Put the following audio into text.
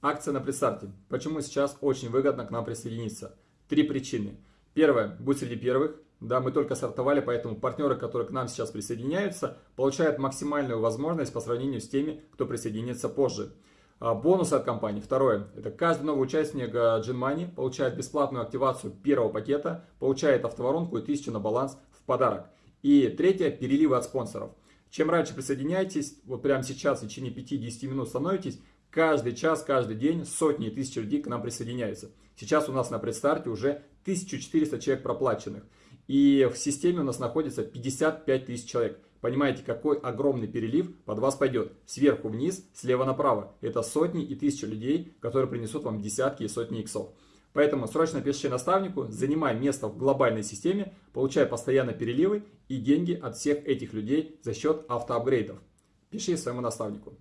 Акция на предстарте. Почему сейчас очень выгодно к нам присоединиться? Три причины. Первое, будь среди первых. Да, мы только стартовали, поэтому партнеры, которые к нам сейчас присоединяются, получают максимальную возможность по сравнению с теми, кто присоединится позже. А, бонусы от компании. Второе. Это каждый новый участник GenMoney получает бесплатную активацию первого пакета, получает автоворонку и 1000 на баланс в подарок. И третье. Переливы от спонсоров. Чем раньше присоединяетесь, вот прямо сейчас в течение 5-10 минут становитесь, каждый час, каждый день сотни и тысячи людей к нам присоединяются. Сейчас у нас на предстарте уже 1400 человек проплаченных. И в системе у нас находится 55 тысяч человек. Понимаете, какой огромный перелив под вас пойдет. Сверху вниз, слева направо. Это сотни и тысячи людей, которые принесут вам десятки и сотни иксов. Поэтому срочно пишите наставнику, занимай место в глобальной системе, получай постоянно переливы и деньги от всех этих людей за счет автоапгрейдов. Пиши своему наставнику.